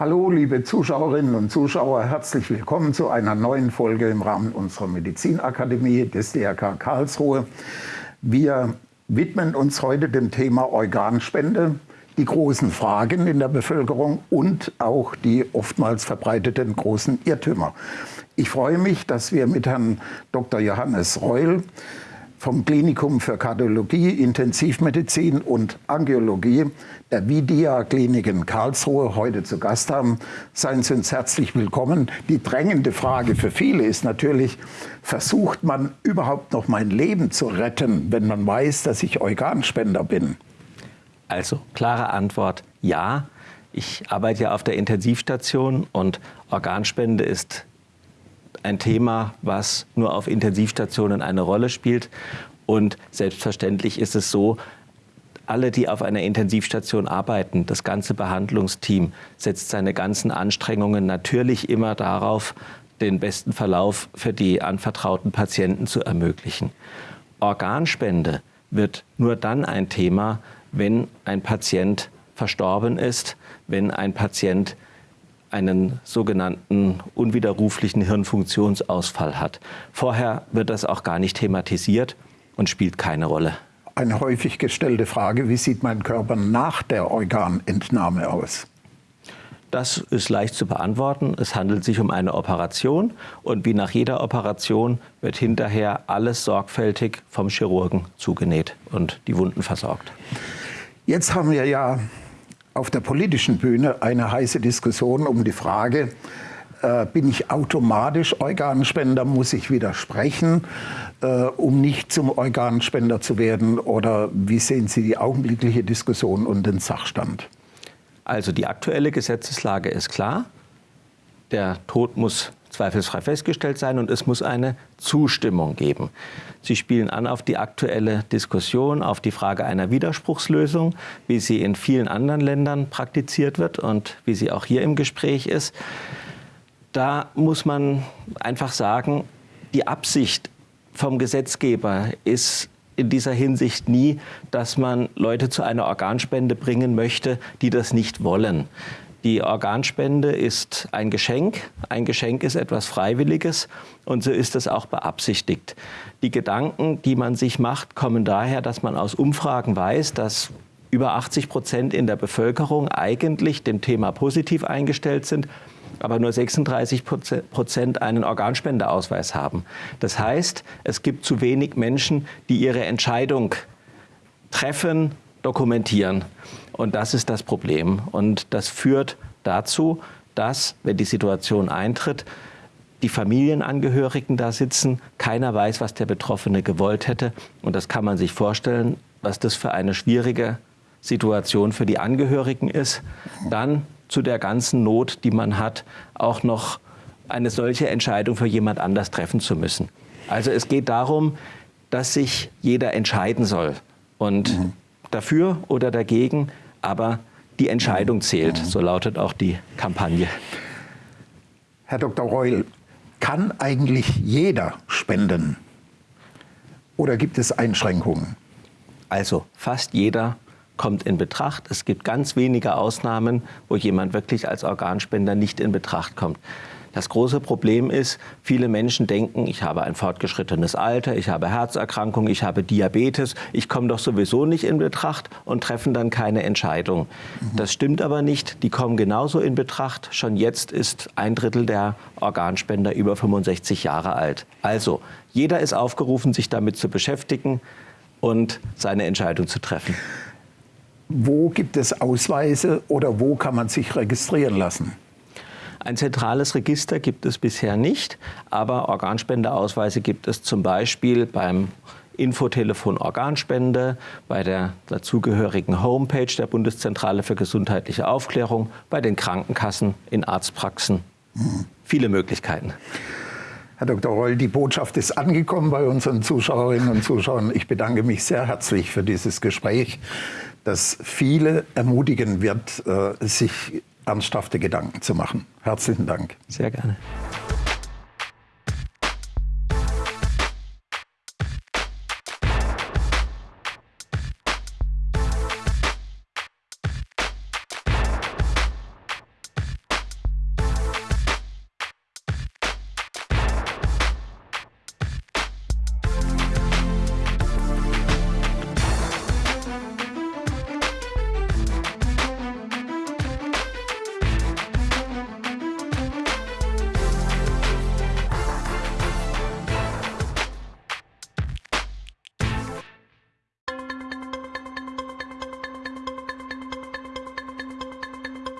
Hallo, liebe Zuschauerinnen und Zuschauer, herzlich willkommen zu einer neuen Folge im Rahmen unserer Medizinakademie des DRK Karlsruhe. Wir widmen uns heute dem Thema Organspende, die großen Fragen in der Bevölkerung und auch die oftmals verbreiteten großen Irrtümer. Ich freue mich, dass wir mit Herrn Dr. Johannes Reul vom Klinikum für Kardiologie, Intensivmedizin und Angiologie der Vidia Klinik in Karlsruhe heute zu Gast haben. Seien Sie uns herzlich willkommen. Die drängende Frage für viele ist natürlich, versucht man überhaupt noch mein Leben zu retten, wenn man weiß, dass ich Organspender bin? Also, klare Antwort, ja. Ich arbeite ja auf der Intensivstation und Organspende ist ein Thema, was nur auf Intensivstationen eine Rolle spielt. Und selbstverständlich ist es so, alle, die auf einer Intensivstation arbeiten, das ganze Behandlungsteam setzt seine ganzen Anstrengungen natürlich immer darauf, den besten Verlauf für die anvertrauten Patienten zu ermöglichen. Organspende wird nur dann ein Thema, wenn ein Patient verstorben ist, wenn ein Patient einen sogenannten unwiderruflichen Hirnfunktionsausfall hat. Vorher wird das auch gar nicht thematisiert und spielt keine Rolle. Eine häufig gestellte Frage, wie sieht mein Körper nach der Organentnahme aus? Das ist leicht zu beantworten. Es handelt sich um eine Operation und wie nach jeder Operation wird hinterher alles sorgfältig vom Chirurgen zugenäht und die Wunden versorgt. Jetzt haben wir ja auf der politischen Bühne eine heiße Diskussion um die Frage, äh, bin ich automatisch Organspender, muss ich widersprechen, äh, um nicht zum Organspender zu werden? Oder wie sehen Sie die augenblickliche Diskussion und den Sachstand? Also die aktuelle Gesetzeslage ist klar. Der Tod muss zweifelsfrei festgestellt sein und es muss eine Zustimmung geben. Sie spielen an auf die aktuelle Diskussion, auf die Frage einer Widerspruchslösung, wie sie in vielen anderen Ländern praktiziert wird und wie sie auch hier im Gespräch ist. Da muss man einfach sagen, die Absicht vom Gesetzgeber ist in dieser Hinsicht nie, dass man Leute zu einer Organspende bringen möchte, die das nicht wollen. Die Organspende ist ein Geschenk. Ein Geschenk ist etwas Freiwilliges und so ist es auch beabsichtigt. Die Gedanken, die man sich macht, kommen daher, dass man aus Umfragen weiß, dass über 80 Prozent in der Bevölkerung eigentlich dem Thema positiv eingestellt sind, aber nur 36 Prozent einen Organspendeausweis haben. Das heißt, es gibt zu wenig Menschen, die ihre Entscheidung treffen, dokumentieren. Und das ist das Problem. Und das führt dazu, dass, wenn die Situation eintritt, die Familienangehörigen da sitzen, keiner weiß, was der Betroffene gewollt hätte. Und das kann man sich vorstellen, was das für eine schwierige Situation für die Angehörigen ist. Dann zu der ganzen Not, die man hat, auch noch eine solche Entscheidung für jemand anders treffen zu müssen. Also es geht darum, dass sich jeder entscheiden soll. Und mhm. Dafür oder dagegen aber die Entscheidung zählt. So lautet auch die Kampagne. Herr Dr. Reul, kann eigentlich jeder spenden? Oder gibt es Einschränkungen? Also fast jeder kommt in Betracht. Es gibt ganz wenige Ausnahmen, wo jemand wirklich als Organspender nicht in Betracht kommt. Das große Problem ist, viele Menschen denken, ich habe ein fortgeschrittenes Alter, ich habe Herzerkrankungen, ich habe Diabetes, ich komme doch sowieso nicht in Betracht und treffen dann keine Entscheidung. Mhm. Das stimmt aber nicht. Die kommen genauso in Betracht. Schon jetzt ist ein Drittel der Organspender über 65 Jahre alt. Also, jeder ist aufgerufen, sich damit zu beschäftigen und seine Entscheidung zu treffen. Wo gibt es Ausweise oder wo kann man sich registrieren lassen? Ein zentrales Register gibt es bisher nicht, aber Organspendeausweise gibt es zum Beispiel beim Infotelefon Organspende, bei der dazugehörigen Homepage der Bundeszentrale für gesundheitliche Aufklärung, bei den Krankenkassen, in Arztpraxen. Mhm. Viele Möglichkeiten. Herr Dr. Reul, die Botschaft ist angekommen bei unseren Zuschauerinnen und Zuschauern. Ich bedanke mich sehr herzlich für dieses Gespräch, das viele ermutigen wird, äh, sich ernsthafte Gedanken zu machen. Herzlichen Dank. Sehr gerne.